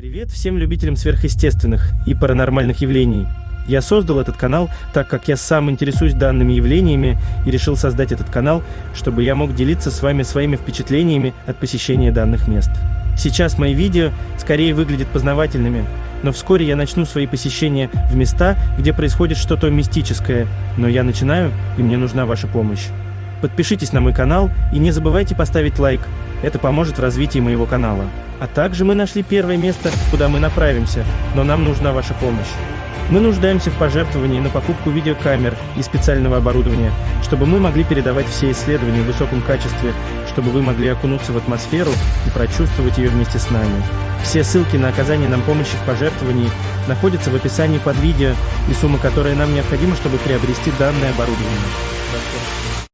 Привет всем любителям сверхъестественных и паранормальных явлений. Я создал этот канал, так как я сам интересуюсь данными явлениями и решил создать этот канал, чтобы я мог делиться с вами своими впечатлениями от посещения данных мест. Сейчас мои видео скорее выглядят познавательными, но вскоре я начну свои посещения в места, где происходит что-то мистическое, но я начинаю, и мне нужна ваша помощь. Подпишитесь на мой канал и не забывайте поставить лайк, это поможет в развитии моего канала. А также мы нашли первое место, куда мы направимся, но нам нужна ваша помощь. Мы нуждаемся в пожертвовании на покупку видеокамер и специального оборудования, чтобы мы могли передавать все исследования в высоком качестве, чтобы вы могли окунуться в атмосферу и прочувствовать ее вместе с нами. Все ссылки на оказание нам помощи в пожертвовании находятся в описании под видео и сумма, которая нам необходима, чтобы приобрести данное оборудование.